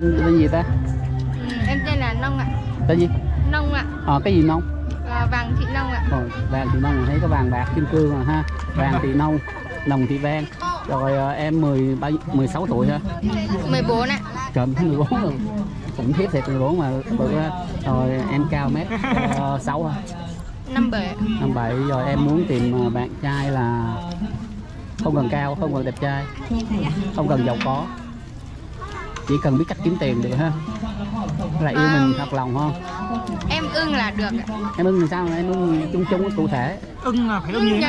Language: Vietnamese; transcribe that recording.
tên gì ta em tên là Nông ạ. tên gì Nông ạ. ờ cái gì nông À, Vàng Thị Nông ạ. Rồi, vàng thì nông thấy có vàng bạc kim cương rồi ha vàng thì nông nồng thì vang rồi ờ, em 10 bao- 16 tuổi ha 14 ạ. trời 14 rồi khủng khiếp thiệt 14 mà bự á. rồi em cao mét uh, 6 ha 57 ạ. năm bảy rồi em muốn tìm ờ, bạn trai là không cần cao không cần đẹp trai không cần giàu có chỉ cần biết cách kiếm tiền được ha. Là yêu mình thật lòng không Em ưng là được ạ. em ưng làm sao? Mà em ưng chung chung cụ thể. Ưng là phải ưng như